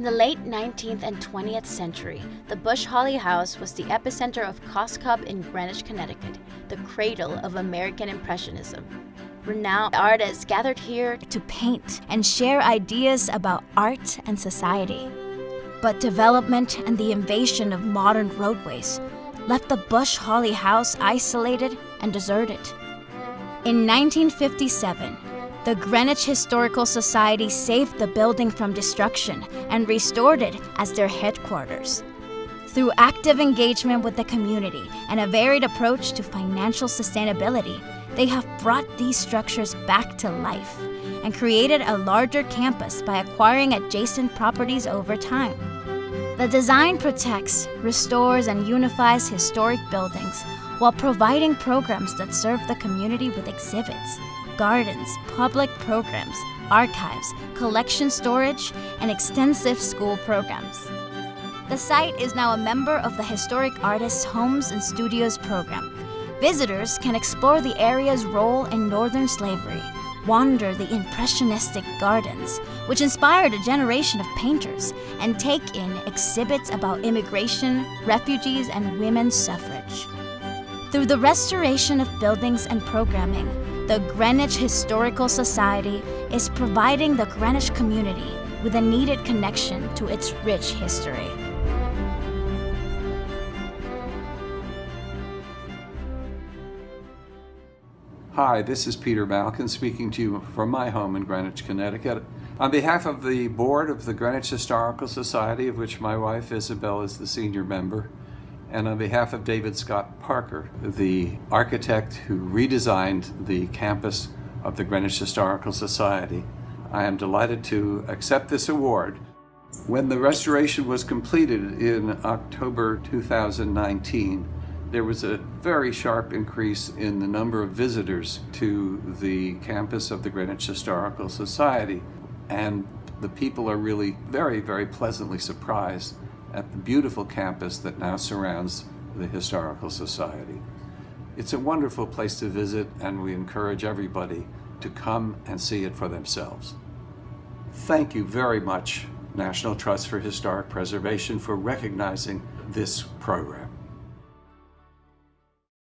In the late 19th and 20th century, the Bush Holley House was the epicenter of Cos Cob in Greenwich, Connecticut, the cradle of American Impressionism. Renowned artists gathered here to paint and share ideas about art and society. But development and the invasion of modern roadways left the Bush Holley House isolated and deserted. In 1957, the Greenwich Historical Society saved the building from destruction and restored it as their headquarters. Through active engagement with the community and a varied approach to financial sustainability, they have brought these structures back to life and created a larger campus by acquiring adjacent properties over time. The design protects, restores, and unifies historic buildings while providing programs that serve the community with exhibits, gardens, public programs, archives, collection storage, and extensive school programs. The site is now a member of the Historic Artists Homes and Studios program. Visitors can explore the area's role in Northern slavery, wander the impressionistic gardens, which inspired a generation of painters, and take in exhibits about immigration, refugees, and women's suffrage. Through the restoration of buildings and programming, the Greenwich Historical Society is providing the Greenwich community with a needed connection to its rich history. Hi, this is Peter Malkin speaking to you from my home in Greenwich, Connecticut. On behalf of the board of the Greenwich Historical Society, of which my wife Isabel is the senior member, and on behalf of David Scott Parker, the architect who redesigned the campus of the Greenwich Historical Society, I am delighted to accept this award. When the restoration was completed in October 2019, there was a very sharp increase in the number of visitors to the campus of the Greenwich Historical Society. And the people are really very, very pleasantly surprised at the beautiful campus that now surrounds the Historical Society. It's a wonderful place to visit and we encourage everybody to come and see it for themselves. Thank you very much, National Trust for Historic Preservation, for recognizing this program.